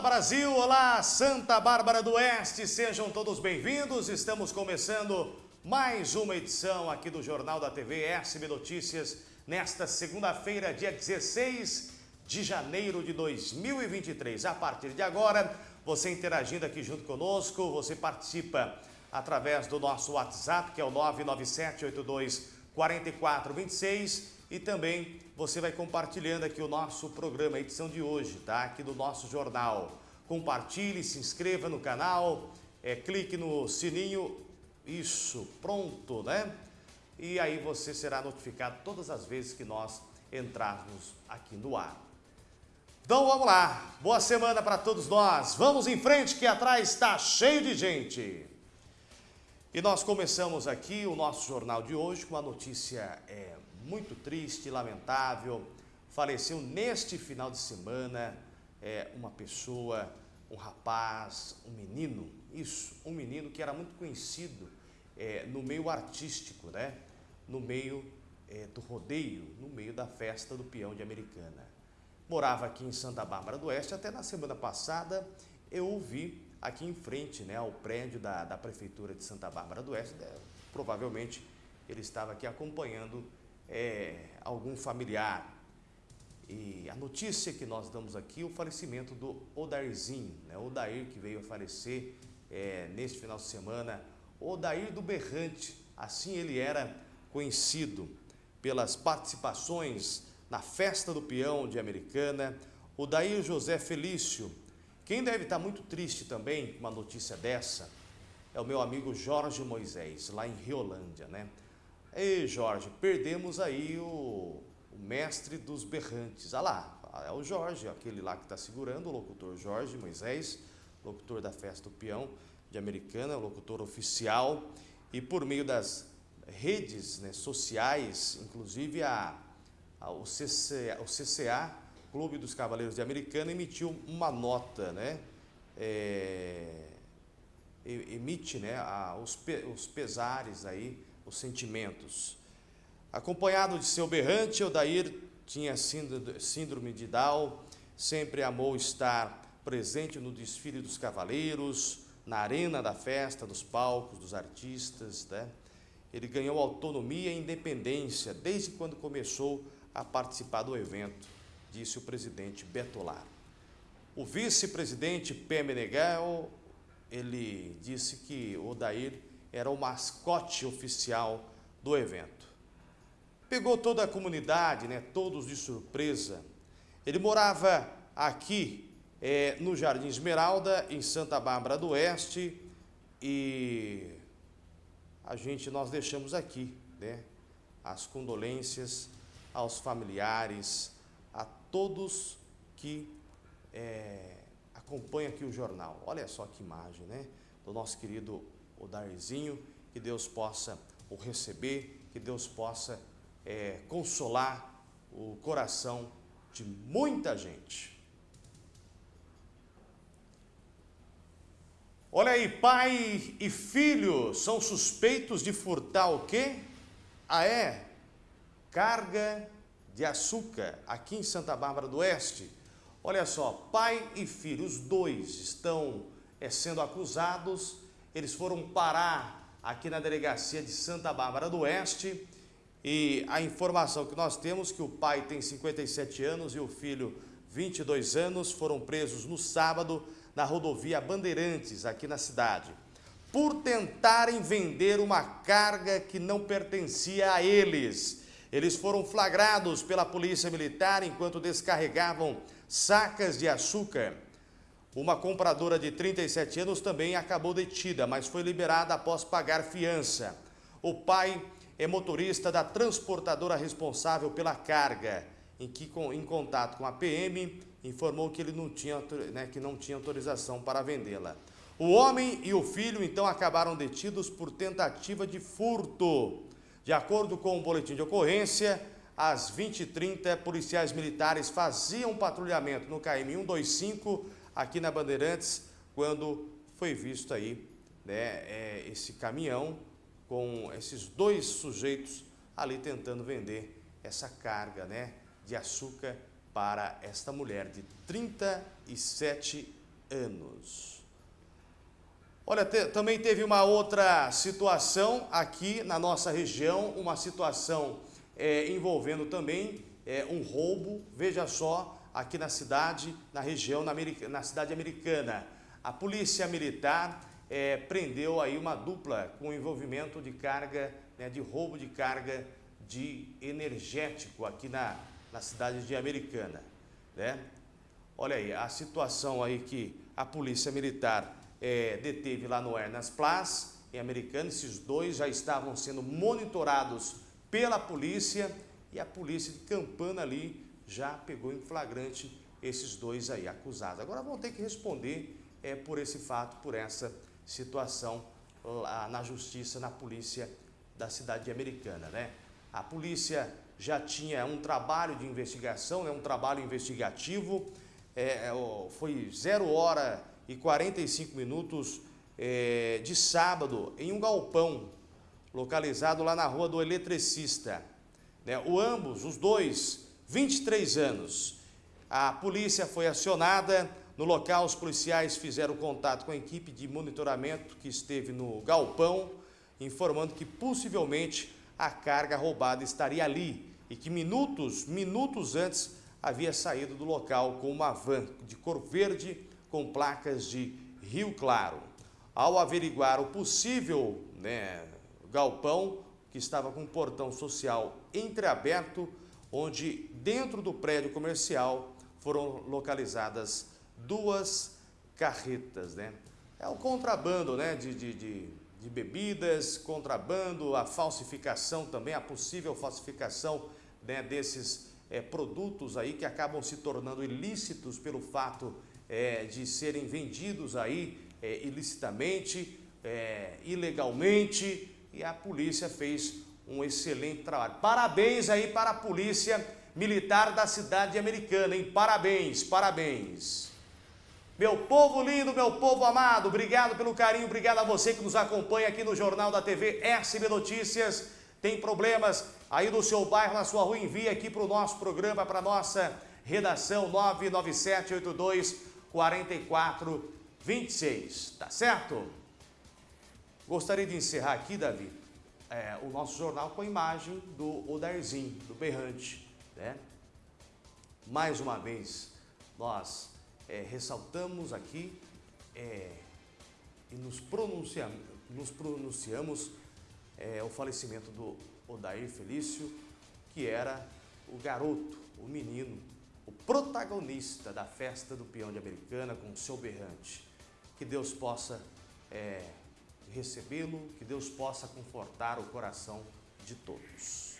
Olá Brasil, olá Santa Bárbara do Oeste, sejam todos bem-vindos. Estamos começando mais uma edição aqui do Jornal da TV SB Notícias nesta segunda-feira, dia 16 de janeiro de 2023. A partir de agora, você interagindo aqui junto conosco, você participa através do nosso WhatsApp, que é o 99782 4426 e também você vai compartilhando aqui o nosso programa, a edição de hoje, tá? Aqui do nosso jornal. Compartilhe, se inscreva no canal, é, clique no sininho, isso, pronto, né? E aí você será notificado todas as vezes que nós entrarmos aqui no ar. Então vamos lá, boa semana para todos nós. Vamos em frente que atrás está cheio de gente. E nós começamos aqui o nosso jornal de hoje com uma notícia é, muito triste, lamentável. Faleceu neste final de semana é, uma pessoa, um rapaz, um menino, isso, um menino que era muito conhecido é, no meio artístico, né? no meio é, do rodeio, no meio da festa do peão de Americana. Morava aqui em Santa Bárbara do Oeste, até na semana passada eu ouvi aqui em frente né, ao prédio da, da Prefeitura de Santa Bárbara do Oeste, né, provavelmente ele estava aqui acompanhando é, algum familiar. E a notícia que nós damos aqui, o falecimento do Odairzinho, né? Odair que veio a falecer é, neste final de semana, Odair do Berrante, assim ele era conhecido pelas participações na Festa do Peão de Americana, Odair José Felício. Quem deve estar muito triste também com uma notícia dessa é o meu amigo Jorge Moisés, lá em Riolândia, né? Ei, Jorge, perdemos aí o, o mestre dos berrantes. Ah lá, é o Jorge, aquele lá que está segurando, o locutor Jorge Moisés, locutor da Festa do Peão de Americana, locutor oficial. E por meio das redes né, sociais, inclusive a, a, o, CCA, o CCA, Clube dos Cavaleiros de Americana, emitiu uma nota, né? É, emite né, a, os, pe, os pesares aí os sentimentos. Acompanhado de seu berrante, Odair tinha síndrome de Down, sempre amou estar presente no desfile dos cavaleiros, na arena da festa, dos palcos, dos artistas. Né? Ele ganhou autonomia e independência desde quando começou a participar do evento, disse o presidente Betolar. O vice-presidente P. Meneghel, ele disse que Odair era o mascote oficial do evento. Pegou toda a comunidade, né, todos de surpresa. Ele morava aqui é, no Jardim Esmeralda, em Santa Bárbara do Oeste, e a gente, nós deixamos aqui né, as condolências aos familiares, a todos que é, acompanham aqui o jornal. Olha só que imagem, né? Do nosso querido o Darzinho, que Deus possa o receber, que Deus possa é, consolar o coração de muita gente. Olha aí, pai e filho são suspeitos de furtar o quê? Ah, é? Carga de açúcar aqui em Santa Bárbara do Oeste. Olha só, pai e filho, os dois estão é, sendo acusados eles foram parar aqui na delegacia de Santa Bárbara do Oeste e a informação que nós temos que o pai tem 57 anos e o filho 22 anos foram presos no sábado na rodovia Bandeirantes, aqui na cidade, por tentarem vender uma carga que não pertencia a eles. Eles foram flagrados pela polícia militar enquanto descarregavam sacas de açúcar uma compradora de 37 anos também acabou detida, mas foi liberada após pagar fiança. O pai é motorista da transportadora responsável pela carga, em que, em contato com a PM, informou que ele não tinha, né, que não tinha autorização para vendê-la. O homem e o filho, então, acabaram detidos por tentativa de furto. De acordo com o boletim de ocorrência, às 20h30, policiais militares faziam patrulhamento no KM 125 aqui na Bandeirantes, quando foi visto aí né, é, esse caminhão com esses dois sujeitos ali tentando vender essa carga né, de açúcar para esta mulher de 37 anos. Olha, te, também teve uma outra situação aqui na nossa região, uma situação é, envolvendo também é, um roubo, veja só, aqui na cidade, na região, na, na cidade americana. A polícia militar é, prendeu aí uma dupla com envolvimento de carga, né, de roubo de carga de energético aqui na, na cidade de Americana. Né? Olha aí, a situação aí que a polícia militar é, deteve lá no Ernas Place, em Americana, esses dois já estavam sendo monitorados pela polícia e a polícia de Campana ali já pegou em flagrante esses dois aí acusados. Agora vão ter que responder é, por esse fato, por essa situação lá na justiça, na polícia da cidade americana, né? A polícia já tinha um trabalho de investigação, né, um trabalho investigativo, é, é foi 0 hora e 45 minutos é, de sábado em um galpão localizado lá na rua do Eletricista. Né, o ambos, os dois, 23 anos. A polícia foi acionada, no local os policiais fizeram contato com a equipe de monitoramento que esteve no galpão, informando que possivelmente a carga roubada estaria ali e que minutos, minutos antes havia saído do local com uma van de cor verde com placas de Rio Claro. Ao averiguar o possível né, galpão, que estava com um portão social entreaberto, onde dentro do prédio comercial foram localizadas duas carretas. Né? É o contrabando né, de, de, de, de bebidas, contrabando, a falsificação também, a possível falsificação né, desses é, produtos aí que acabam se tornando ilícitos pelo fato é, de serem vendidos aí é, ilicitamente, ilegalmente e a polícia fez um excelente trabalho. Parabéns aí para a polícia militar da cidade americana, hein? Parabéns, parabéns. Meu povo lindo, meu povo amado, obrigado pelo carinho, obrigado a você que nos acompanha aqui no Jornal da TV SB Notícias. Tem problemas aí no seu bairro, na sua rua, envie aqui para o nosso programa, para a nossa redação 99782 4426, tá certo? Gostaria de encerrar aqui, Davi, é, o nosso jornal com a imagem do Odarzinho, do Berrante, né? Mais uma vez, nós é, ressaltamos aqui é, e nos pronunciamos, nos pronunciamos é, o falecimento do Odair Felício, que era o garoto, o menino, o protagonista da festa do peão de Americana com o seu berrante. Que Deus possa é, recebê-lo, que Deus possa confortar o coração de todos.